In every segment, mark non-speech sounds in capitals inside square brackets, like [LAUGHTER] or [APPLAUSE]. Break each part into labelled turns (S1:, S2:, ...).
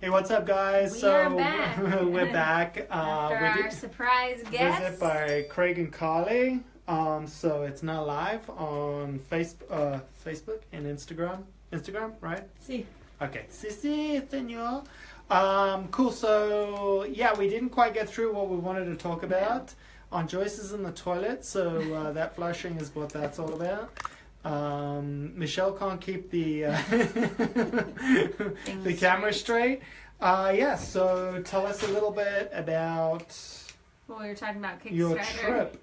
S1: Hey, what's up, guys?
S2: We
S1: so
S2: are back. [LAUGHS]
S1: we're back. [LAUGHS] Uh,
S2: After
S1: we
S2: our surprise guest.
S1: visit by Craig and Carly. Um, so it's now live on face, uh, Facebook and Instagram. Instagram, right?
S3: See,
S1: Okay. Si, si, senor. Um, cool. So yeah, we didn't quite get through what we wanted to talk about. On Joyce is in the toilet, so uh, that flushing is what that's all about. Um, Michelle can't keep the uh, [LAUGHS] the camera
S2: straight.
S1: Uh, yeah. So tell us a little bit about
S2: well, we were talking about Kickstarter.
S1: your trip.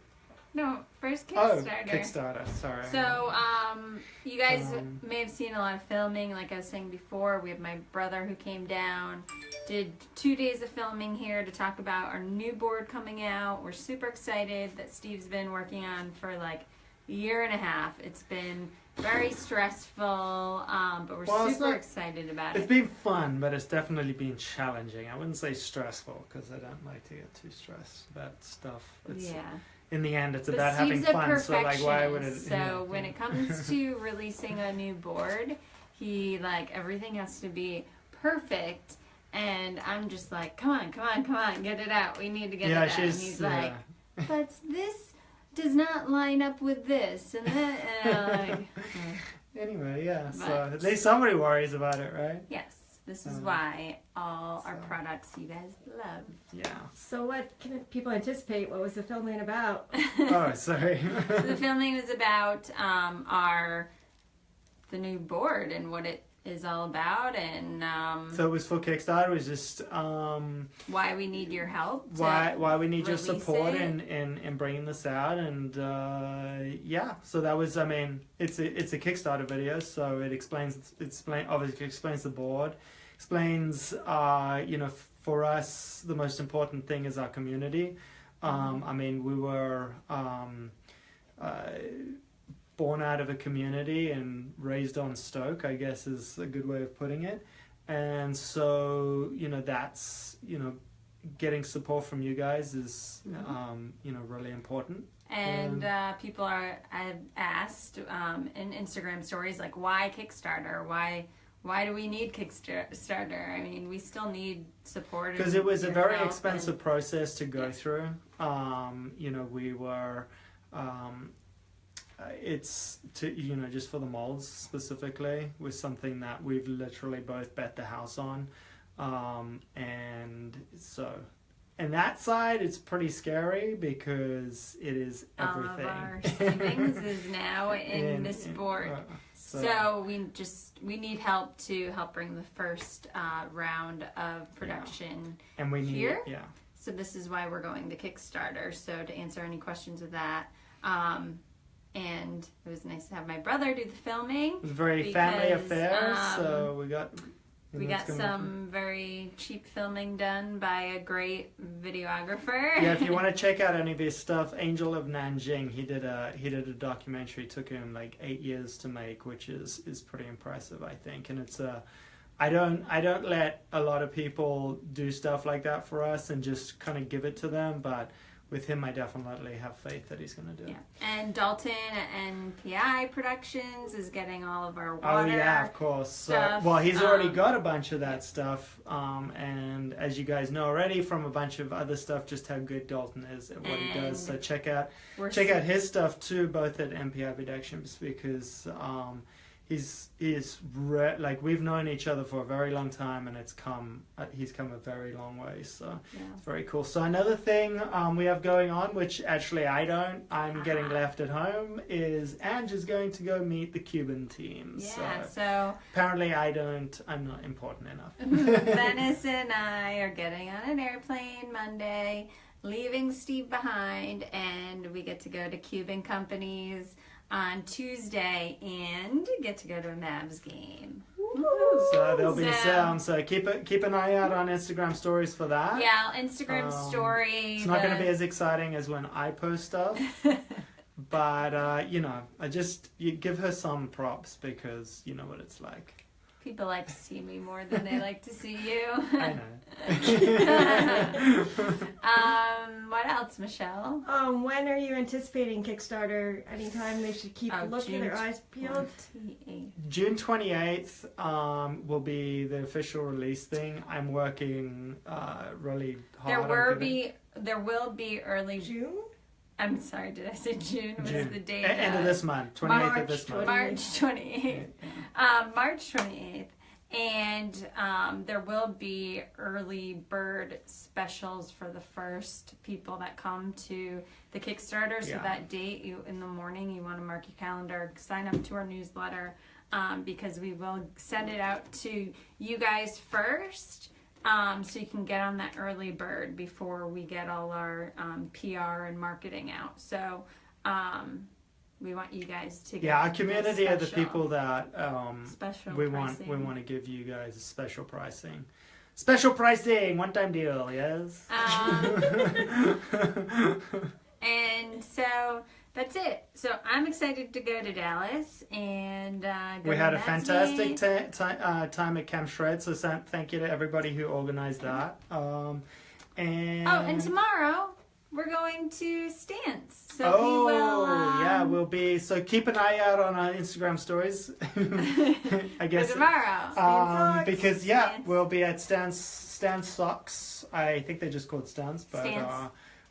S2: No, first Kickstarter.
S1: Oh,
S2: Kickstarter.
S1: Sorry.
S2: So, um, you guys
S1: Um,
S2: may have seen a lot of filming. Like I was saying before, we have my brother who came down, did two days of filming here to talk about our new board coming out. We're super excited that Steve's been working on for like year and a half. It's been very stressful, um, but we're
S1: Well,
S2: super
S1: not-
S2: excited about
S1: It's
S2: it.
S1: It's been fun, but it's definitely been challenging. I wouldn't say stressful because I don't like to get too stressed about stuff. It's,
S2: yeah.
S1: In the end, it's
S2: But
S1: about having
S2: Steve's
S1: fun. So like, why would it?
S2: So [LAUGHS] when it comes [LAUGHS] to releasing a new board, he like everything has to be perfect, and I'm just like, come on, come on, come on, get it out. We need to get
S1: yeah,
S2: it out. And
S1: she's
S2: he's
S1: yeah.
S2: like, but this does not line up with this, and that. And like, [LAUGHS]
S1: Anyway, yeah. So at least somebody worries about it, right?
S2: yes, this is
S1: Um,
S2: why all our products you guys love.
S1: Yeah.
S3: so what can people anticipate? What was the filming about? [LAUGHS]
S1: Oh, sorry. [LAUGHS]
S2: So the filming was about um, our the new board and what it is all about and um,
S1: so it was for Kickstarter. It was just um,
S2: why we need your help.
S1: why why we need your support
S2: it.
S1: in, in in bringing this out, and uh, yeah. So that was. I mean, it's a it's a Kickstarter video, so it explains it explain obviously explains the board, explains uh, you know for us the most important thing is our community. Um, I mean, we were um, uh, born out of a community and raised on Stoke, I guess is a good way of putting it. And so, you know, that's, you know, getting support from you guys is,
S2: Mhm.
S1: um, you know, really important.
S2: And uh, people are have asked um, in Instagram stories like why Kickstarter? Why why do we need Kickstarter? I mean, we still need support
S1: Because it was a very expensive process to go
S2: Yeah.
S1: through. Um, you know, we were, um, it's to you know just for the molds specifically was something that we've literally both bet the house on, um, and so. And that side, it's pretty scary because it is
S2: and all
S1: everything.
S2: of our [LAUGHS] savings is now in,
S1: In-
S2: this
S1: in-
S2: board.
S1: uh,
S2: So, we just we need help to help bring the first uh, round of production.
S1: and we need
S2: here?
S1: yeah.
S2: So this is why we're going the Kickstarter. So to answer any questions of that, um, and it was nice to have my brother do the filming.
S1: It was very family affair,
S2: um,
S1: so we got.
S2: We got some very cheap filming done by a great videographer.
S1: yeah, if you want to [LAUGHS] check out any of his stuff, Angel of Nanjing, he did a he did a documentary. Took him like eight years to make, which is is pretty impressive, I think. And it's a, I don't I don't let a lot of people do stuff like that for us and just kind of give it to them, but with him, I definitely have faith that he's going to do. it.
S2: Yeah. And Dalton and PI Productions is getting all of our
S1: Oh
S2: water.
S1: yeah, of course. So, well, he's already
S2: um,
S1: got a bunch of that stuff, um, and as you guys know already from a bunch of other stuff, just how good Dalton is at what he does. So check out check out his stuff too, both at MPI Productions because um, he's he's re- like we've known each other for a very long time, and it's come uh, he's come a very long way. So
S2: Yeah.
S1: it's very cool. So another thing um, we have going on, which actually I don't, I'm getting
S2: Ah.
S1: left at home, is Ange is going to go meet the Cuban team.
S2: Yeah.
S1: So
S2: So
S1: apparently I don't, I'm not important enough. [LAUGHS]
S2: Venice and I are getting on an airplane Monday, leaving Steve behind, and we get to go to Cuban companies on Tuesday and get to go to a Mavs game.
S1: so there'll be
S2: So-
S1: some. So keep it, keep an eye out on Instagram stories for that.
S2: Yeah, Instagram
S1: Um,
S2: story.
S1: It's not going to be as exciting as when I post stuff, [LAUGHS] but uh, you know, I just you give her some props because you know what it's like.
S2: People like to see me more than they like to see you. [LAUGHS]
S1: I know. [LAUGHS]
S2: um, what else, Michelle?
S3: Um, when are you anticipating Kickstarter? Anytime they should keep
S2: Oh,
S3: looking,
S2: June
S3: their eyes peeled.
S2: 28th.
S1: June 28th um, will be the official release thing. I'm working uh, really hard.
S2: There
S1: on
S2: will
S1: getting-
S2: be there will be early.
S3: June.
S2: I'm sorry, did I say June? Was
S1: June.
S2: the date?
S1: E- end of
S2: uh,
S1: this month, 28th
S3: March
S1: of this month.
S2: March 28th. Um, March 28th. And um, there will be early bird specials for the first people that come to the Kickstarter. So
S1: Yeah.
S2: that date, you in the morning, you want to mark your calendar, sign up to our newsletter um, because we will send it out to you guys first. Um, so you can get on that early bird before we get all our um, PR and marketing out. So um, we want you guys to get
S1: Yeah, our community are the people that um,
S2: special
S1: we want. We want to give you guys a special pricing. Special pricing, one time deal, yes.
S2: Um, [LAUGHS] and so that's it. So I'm excited to go to Dallas and uh,
S1: we had a fantastic uh, time at Camp Shred, so thank you to everybody who organized that. Um, and
S2: Oh, and tomorrow we're going to Stance. So
S1: oh,
S2: we will. Um,
S1: yeah, we'll be. So keep an eye out on our Instagram stories. [LAUGHS] I
S2: for
S1: guess
S2: tomorrow.
S1: um, because yeah,
S2: Stance.
S1: we'll be at Stance Stance Socks. I think they're just called Stance, but
S2: Stance.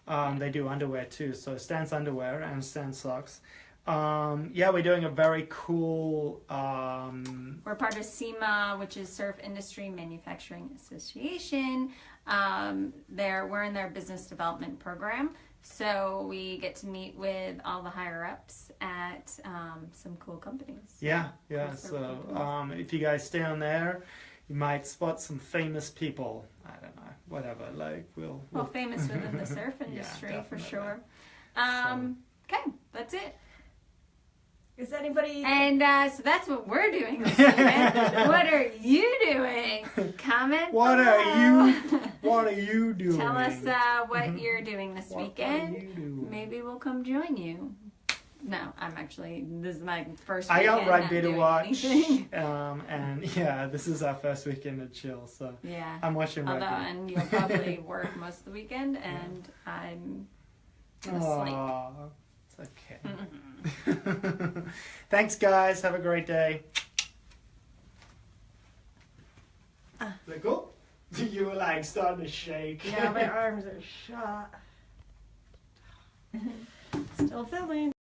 S1: uh, um, they do underwear too. So Stance underwear and Stance socks. Um, yeah, we're doing a very cool. Um,
S2: We're part of SIMA, which is Surf Industry Manufacturing Association. Um, they're we're in their business development program, so we get to meet with all the higher ups at um, some cool companies.
S1: yeah, yeah. So um, if you guys stay on there, you might spot some famous people. I don't know, whatever. Like we'll.
S2: Well,
S1: we'll
S2: famous within the [LAUGHS] surf
S1: Yeah,
S2: industry for sure. Um, okay, that's it.
S3: Is anybody?
S2: And uh, so that's what we're doing this [LAUGHS] weekend. what are you doing? Comment.
S1: What are you [LAUGHS] What are you doing?
S2: Tell us uh, what you're doing this
S1: What are
S2: weekend.
S1: you doing?
S2: Maybe we'll come join you. No, I'm actually. This is my first.
S1: I got rugby to watch, [LAUGHS] um, and yeah, this is our first weekend of chill, so
S2: Yeah.
S1: I'm watching
S2: Although,
S1: rugby.
S2: and you'll probably work most of the weekend, and I'm gonna sleep.
S1: It's okay. [LAUGHS] Thanks, guys. Have a great day. Is that cool? You were like starting to shake.
S3: yeah, my [LAUGHS] arms are shot. [LAUGHS] Still filming.